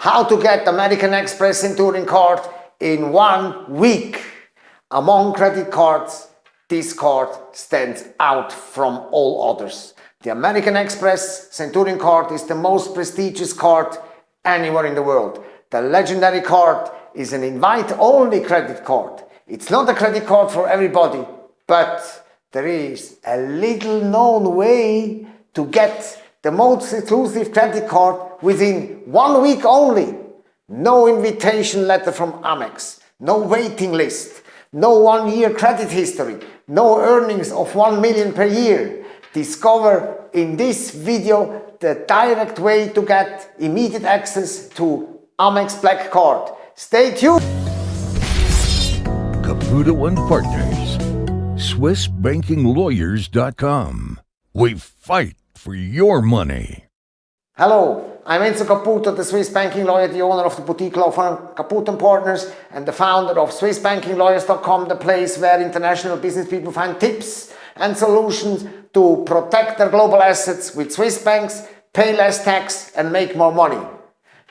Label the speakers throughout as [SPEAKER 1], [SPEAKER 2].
[SPEAKER 1] How to get American Express Centurion card in one week. Among credit cards, this card stands out from all others. The American Express Centurion card is the most prestigious card anywhere in the world. The legendary card is an invite-only credit card. It's not a credit card for everybody, but there is a little known way to get the most exclusive credit card within one week only. No invitation letter from Amex, no waiting list, no one-year credit history, no earnings of 1 million per year. Discover in this video the direct way to get immediate access to Amex Black Card. Stay tuned!
[SPEAKER 2] Caputo and Partners, SwissBankingLawyers.com. We fight for your money.
[SPEAKER 1] Hello, I'm Enzo Caputo, the Swiss banking lawyer, the owner of the boutique law firm Caputo Partners, and the founder of SwissBankingLawyers.com, the place where international business people find tips and solutions to protect their global assets with Swiss banks, pay less tax, and make more money.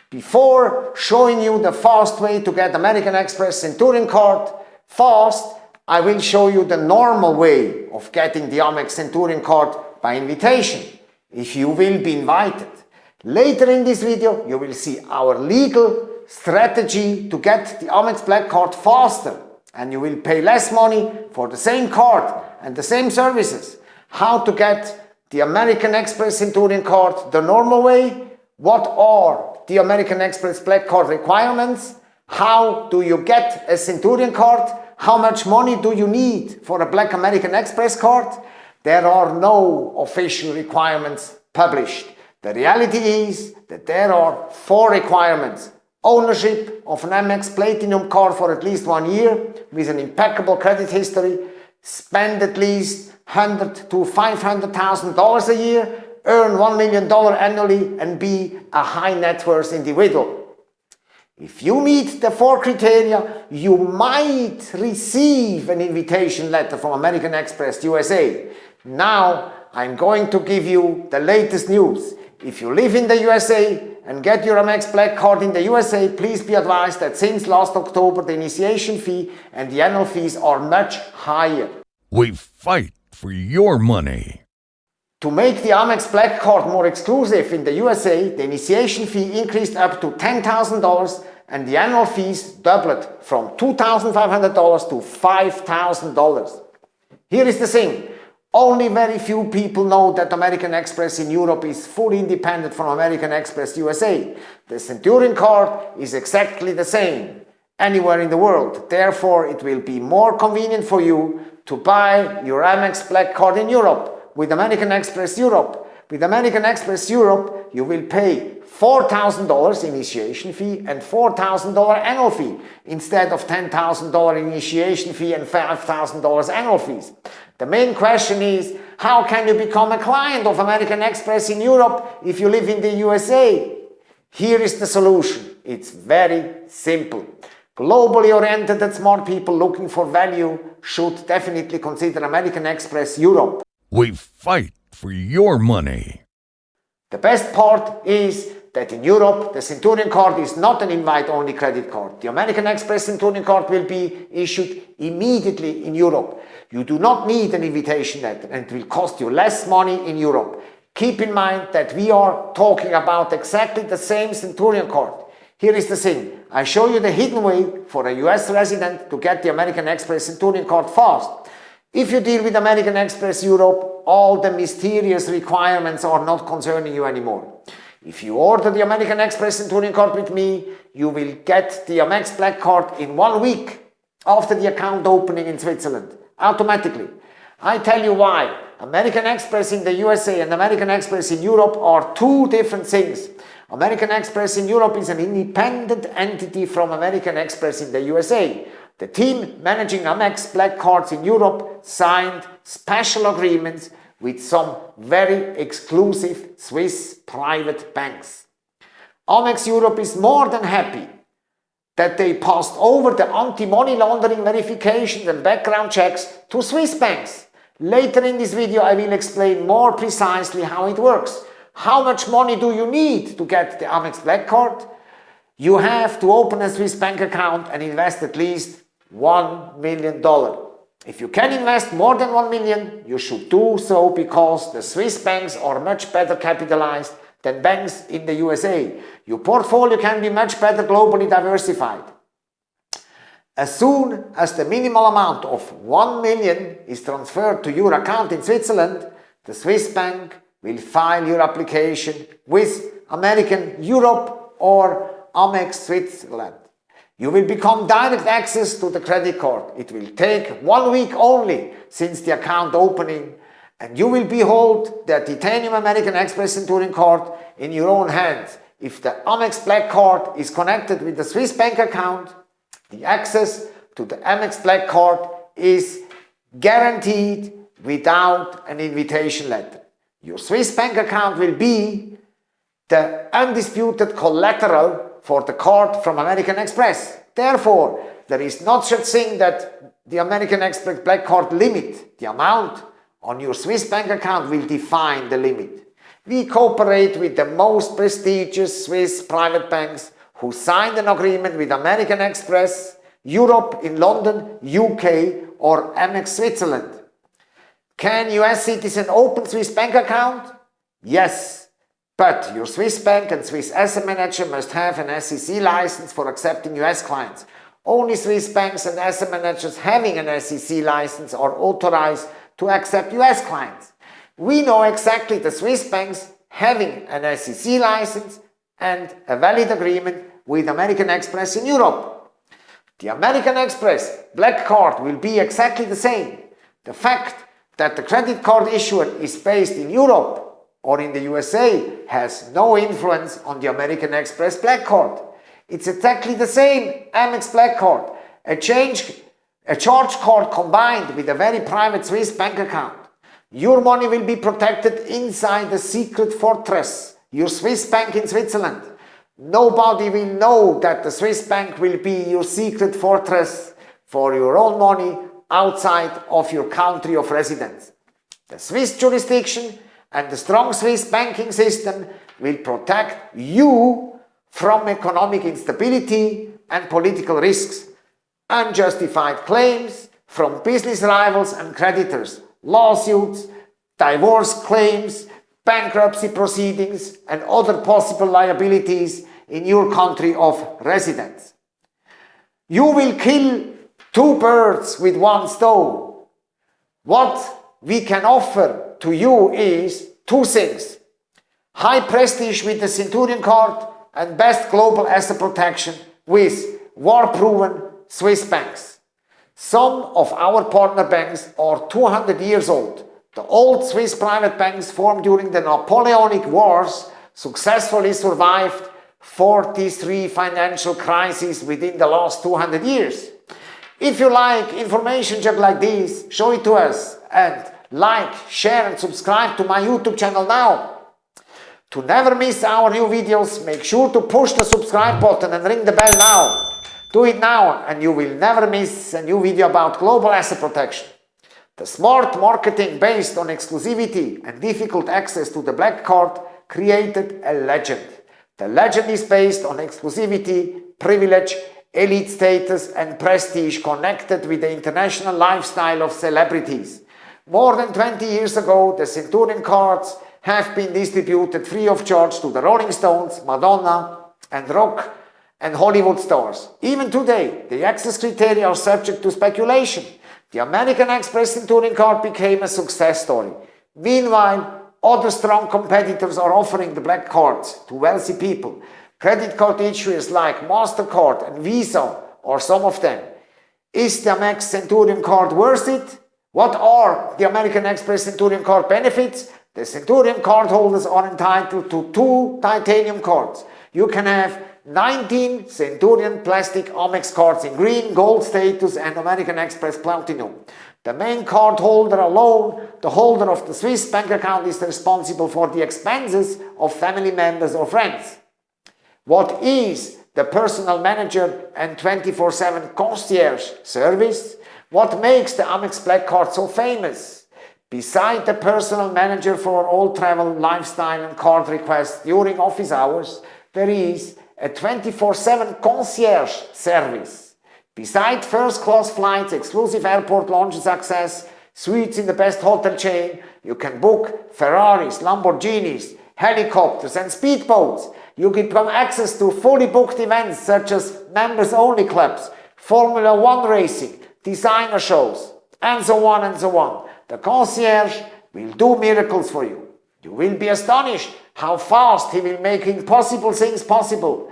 [SPEAKER 1] Before showing you the fast way to get American Express Centurion card fast, I will show you the normal way of getting the Amex Centurion card by invitation, if you will be invited. Later in this video, you will see our legal strategy to get the Amex Black Card faster and you will pay less money for the same card and the same services. How to get the American Express Centurion card the normal way, what are the American Express Black Card requirements, how do you get a Centurion card, how much money do you need for a Black American Express card. There are no official requirements published. The reality is that there are four requirements. Ownership of an Amex Platinum card for at least one year with an impeccable credit history, spend at least 100 to $500,000 a year, earn $1 million annually and be a high net worth individual. If you meet the four criteria, you might receive an invitation letter from American Express USA. Now I'm going to give you the latest news. If you live in the USA and get your Amex Black Card in the USA, please be advised that since last October the initiation fee and the annual fees are much higher.
[SPEAKER 2] We fight for your money.
[SPEAKER 1] To make the Amex Black Card more exclusive in the USA, the initiation fee increased up to $10,000 and the annual fees doubled from $2,500 to $5,000. Here is the thing. Only very few people know that American Express in Europe is fully independent from American Express USA. The Centurion card is exactly the same anywhere in the world. Therefore, it will be more convenient for you to buy your Amex Black Card in Europe with American Express Europe. With American Express Europe, you will pay $4,000 initiation fee and $4,000 annual fee instead of $10,000 initiation fee and $5,000 annual fees. The main question is, how can you become a client of American Express in Europe if you live in the USA? Here is the solution. It's very simple. Globally oriented and smart people looking for value should definitely consider American Express Europe.
[SPEAKER 2] We fight for your money.
[SPEAKER 1] The best part is that in Europe, the Centurion card is not an invite-only credit card. The American Express Centurion card will be issued immediately in Europe. You do not need an invitation letter and it will cost you less money in Europe. Keep in mind that we are talking about exactly the same Centurion card. Here is the thing. I show you the hidden way for a US resident to get the American Express Centurion card fast. If you deal with American Express Europe, all the mysterious requirements are not concerning you anymore. If you order the American Express Centurion card with me, you will get the Amex Black card in one week after the account opening in Switzerland automatically. I tell you why. American Express in the USA and American Express in Europe are two different things. American Express in Europe is an independent entity from American Express in the USA. The team managing Amex Black Cards in Europe signed special agreements with some very exclusive Swiss private banks. Amex Europe is more than happy that they passed over the anti-money laundering verifications and background checks to Swiss banks. Later in this video I will explain more precisely how it works. How much money do you need to get the Amex Black Card? you have to open a Swiss bank account and invest at least $1 million. If you can invest more than 1 million, you should do so because the Swiss banks are much better capitalized than banks in the USA. Your portfolio can be much better globally diversified. As soon as the minimal amount of 1 million is transferred to your account in Switzerland, the Swiss bank will file your application with American Europe or Amex Switzerland. You will become direct access to the credit card. It will take one week only since the account opening and you will behold the Titanium American Express and Centurion card in your own hands. If the Amex Black card is connected with the Swiss bank account, the access to the Amex Black card is guaranteed without an invitation letter. Your Swiss bank account will be the undisputed collateral for the card from American Express. Therefore, there is not such thing that the American Express Black Card limit, the amount on your Swiss bank account will define the limit. We cooperate with the most prestigious Swiss private banks who signed an agreement with American Express, Europe in London, UK or Amex Switzerland. Can US citizen open Swiss bank account? Yes, but your Swiss bank and Swiss asset manager must have an SEC license for accepting US clients. Only Swiss banks and asset managers having an SEC license are authorized to accept US clients. We know exactly the Swiss banks having an SEC license and a valid agreement with American Express in Europe. The American Express Black Card will be exactly the same. The fact that the credit card issuer is based in Europe or in the USA has no influence on the American Express Black Card. It's exactly the same Amex Black Card, a, change, a charge card combined with a very private Swiss bank account. Your money will be protected inside the secret fortress, your Swiss bank in Switzerland. Nobody will know that the Swiss bank will be your secret fortress for your own money outside of your country of residence. The Swiss jurisdiction and the strong Swiss banking system will protect you from economic instability and political risks, unjustified claims from business rivals and creditors, lawsuits, divorce claims, bankruptcy proceedings and other possible liabilities in your country of residence. You will kill two birds with one stone. What we can offer to you is two things. High prestige with the Centurion card and best global asset protection with war-proven Swiss banks. Some of our partner banks are 200 years old. The old Swiss private banks formed during the Napoleonic Wars successfully survived 43 financial crises within the last 200 years. If you like information just like this, show it to us and like, share and subscribe to my YouTube channel now. To never miss our new videos, make sure to push the subscribe button and ring the bell now. Do it now and you will never miss a new video about global asset protection. The smart marketing based on exclusivity and difficult access to the black card created a legend. The legend is based on exclusivity, privilege, elite status and prestige connected with the international lifestyle of celebrities. More than 20 years ago, the Centurion cards have been distributed free of charge to the Rolling Stones, Madonna and rock and Hollywood stars. Even today, the access criteria are subject to speculation. The American Express Centurion card became a success story. Meanwhile, other strong competitors are offering the black cards to wealthy people. Credit card issuers like MasterCard and Visa are some of them. Is the Amex Centurion card worth it? What are the American Express Centurion card benefits? The Centurion card holders are entitled to two titanium cards. You can have 19 Centurion plastic Amex cards in green, gold status and American Express Platinum. The main card holder alone, the holder of the Swiss bank account is responsible for the expenses of family members or friends. What is the personal manager and 24-7 concierge service? What makes the Amex Black Card so famous? Beside the personal manager for all travel, lifestyle and card requests during office hours, there is a 24-7 concierge service. Beside first-class flights, exclusive airport lounges access, suites in the best hotel chain, you can book Ferraris, Lamborghinis, helicopters and speedboats. You become access to fully booked events such as members-only clubs, Formula One racing, designer shows, and so on and so on. The concierge will do miracles for you. You will be astonished how fast he will make impossible things possible.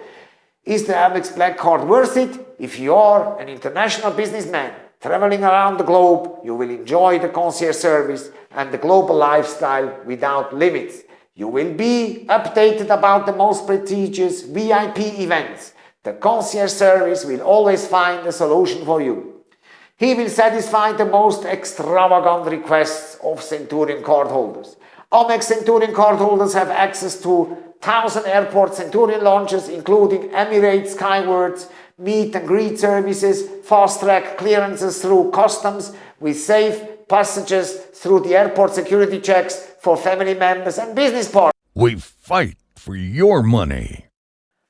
[SPEAKER 1] Is the Amex Black Card worth it? If you are an international businessman traveling around the globe, you will enjoy the concierge service and the global lifestyle without limits. You will be updated about the most prestigious VIP events. The concierge service will always find a solution for you. He will satisfy the most extravagant requests of Centurion cardholders. Amex Centurion cardholders have access to 1000 airport Centurion lounges, including Emirates Skywards, meet and greet services, fast track clearances through customs with safe passages through the airport security checks for family members and business partners.
[SPEAKER 2] We fight for your money.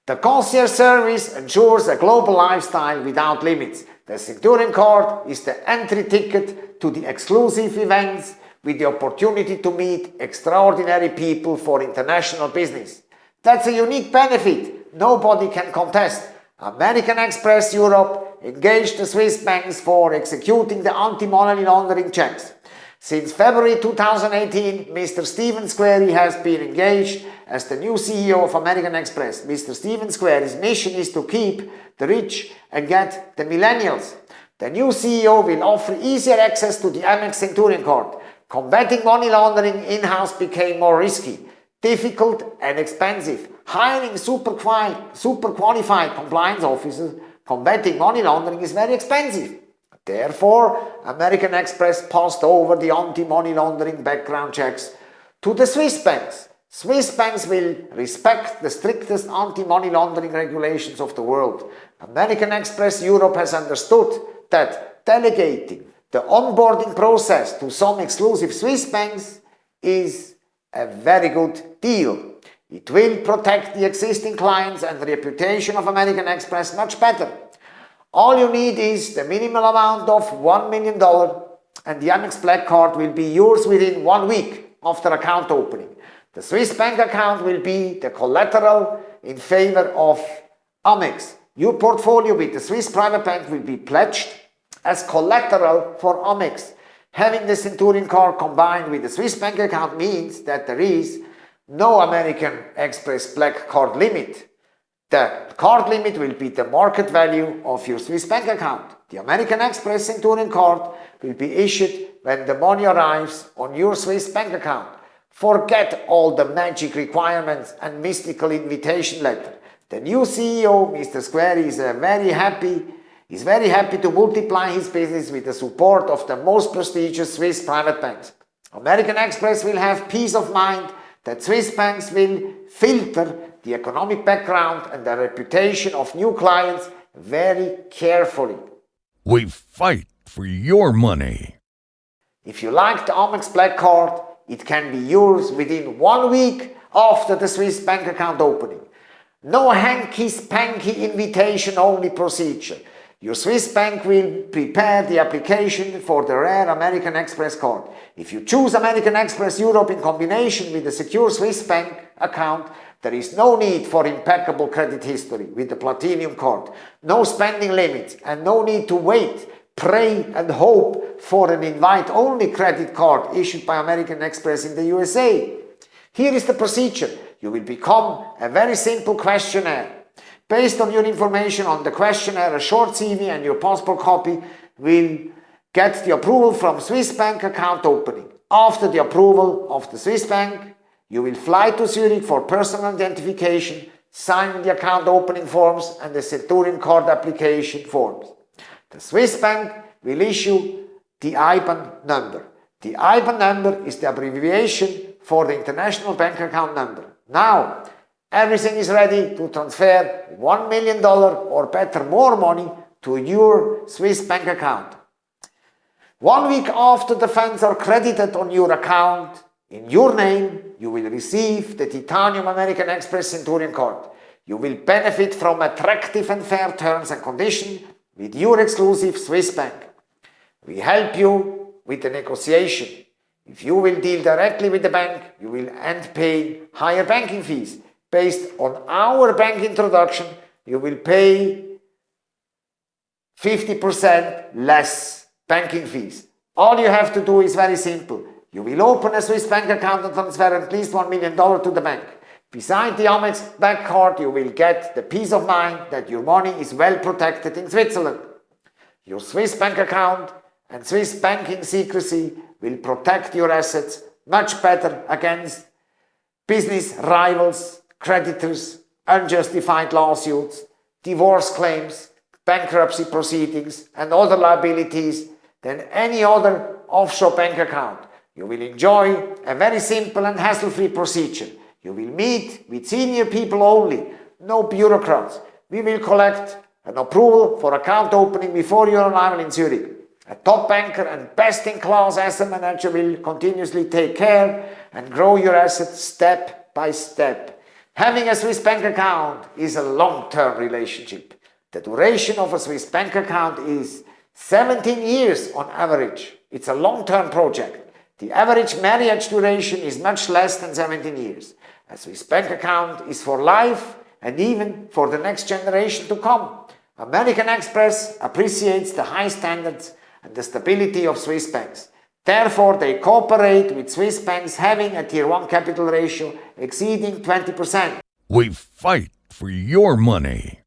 [SPEAKER 1] The concierge service ensures a global lifestyle without limits. The Centurion card is the entry ticket to the exclusive events with the opportunity to meet extraordinary people for international business. That's a unique benefit nobody can contest. American Express Europe engaged the Swiss banks for executing the anti-money laundering checks. Since February 2018, Mr. Stephen Squeri has been engaged as the new CEO of American Express. Mr. Stephen Squeri's mission is to keep the rich and get the millennials. The new CEO will offer easier access to the Amex Centurion card. Combating money laundering in-house became more risky, difficult and expensive. Hiring super, super qualified compliance officers combating money laundering is very expensive. Therefore, American Express passed over the anti-money laundering background checks to the Swiss banks. Swiss banks will respect the strictest anti-money laundering regulations of the world. American Express Europe has understood that delegating the onboarding process to some exclusive Swiss banks is a very good deal. It will protect the existing clients and the reputation of American Express much better. All you need is the minimal amount of $1 million and the Amex Black Card will be yours within one week after account opening. The Swiss bank account will be the collateral in favor of Amex. Your portfolio with the Swiss private bank will be pledged as collateral for Amex. Having the Centurion card combined with the Swiss bank account means that there is no American Express Black Card limit the card limit will be the market value of your Swiss bank account. The American Express Centurion card will be issued when the money arrives on your Swiss bank account. Forget all the magic requirements and mystical invitation letter. The new CEO, Mr. Squeri, is uh, very happy is very happy to multiply his business with the support of the most prestigious Swiss private banks. American Express will have peace of mind that Swiss banks will filter the economic background and the reputation of new clients very carefully.
[SPEAKER 2] We fight for your money.
[SPEAKER 1] If you like the Amex Black Card, it can be yours within one week after the Swiss bank account opening. No hanky-spanky invitation-only procedure. Your Swiss bank will prepare the application for the rare American Express card. If you choose American Express Europe in combination with a secure Swiss bank account, there is no need for impeccable credit history with the Platinum card, no spending limits, and no need to wait, pray, and hope for an invite-only credit card issued by American Express in the USA. Here is the procedure. You will become a very simple questionnaire. Based on your information on the questionnaire, a short CV and your passport copy will get the approval from Swiss bank account opening. After the approval of the Swiss bank, you will fly to Zurich for personal identification, sign the account opening forms and the Centurion card application forms. The Swiss bank will issue the IBAN number. The IBAN number is the abbreviation for the international bank account number. Now, everything is ready to transfer $1 million or better more money to your Swiss bank account. One week after the funds are credited on your account, in your name, you will receive the Titanium American Express Centurion card. You will benefit from attractive and fair terms and conditions with your exclusive Swiss bank. We help you with the negotiation. If you will deal directly with the bank, you will end paying higher banking fees. Based on our bank introduction, you will pay 50% less banking fees. All you have to do is very simple. You will open a Swiss bank account and transfer at least $1 million to the bank. Beside the Amex bank Card, you will get the peace of mind that your money is well protected in Switzerland. Your Swiss bank account and Swiss banking secrecy will protect your assets much better against business rivals, creditors, unjustified lawsuits, divorce claims, bankruptcy proceedings and other liabilities than any other offshore bank account. You will enjoy a very simple and hassle-free procedure. You will meet with senior people only, no bureaucrats. We will collect an approval for account opening before your arrival in Zurich. A top banker and best-in-class asset manager will continuously take care and grow your assets step by step. Having a Swiss bank account is a long-term relationship. The duration of a Swiss bank account is 17 years on average. It's a long-term project. The average marriage duration is much less than 17 years. A Swiss bank account is for life and even for the next generation to come. American Express appreciates the high standards and the stability of Swiss banks. Therefore, they cooperate with Swiss banks having a Tier 1 capital ratio exceeding 20%.
[SPEAKER 2] We fight for your money.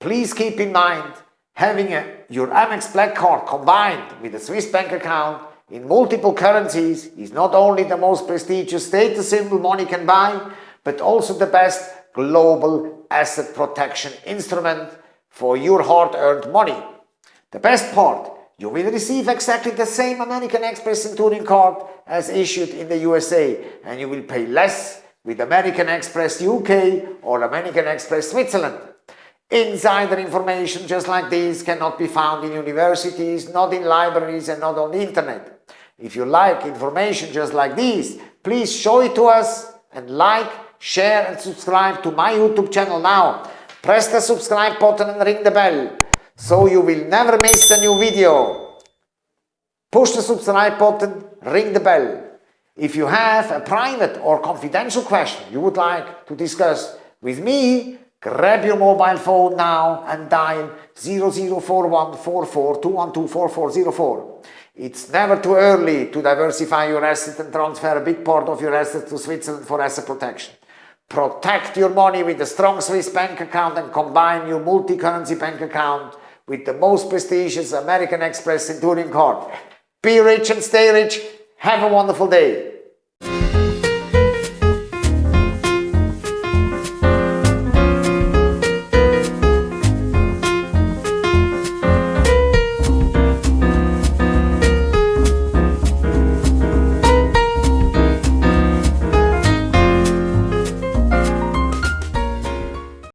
[SPEAKER 1] Please keep in mind, having a, your Amex Black Card combined with a Swiss bank account in multiple currencies is not only the most prestigious status symbol money can buy, but also the best global asset protection instrument for your hard-earned money. The best part, you will receive exactly the same American Express Centurion card as issued in the USA and you will pay less with American Express UK or American Express Switzerland. Insider information just like this cannot be found in universities, not in libraries and not on the internet. If you like information just like this, please show it to us and like, share and subscribe to my YouTube channel now. Press the subscribe button and ring the bell so you will never miss a new video. Push the subscribe button, ring the bell. If you have a private or confidential question you would like to discuss with me, Grab your mobile phone now and dial 004144 It's never too early to diversify your assets and transfer a big part of your assets to Switzerland for asset protection. Protect your money with a strong Swiss bank account and combine your multi-currency bank account with the most prestigious American Express Centurion card. Be rich and stay rich. Have a wonderful day.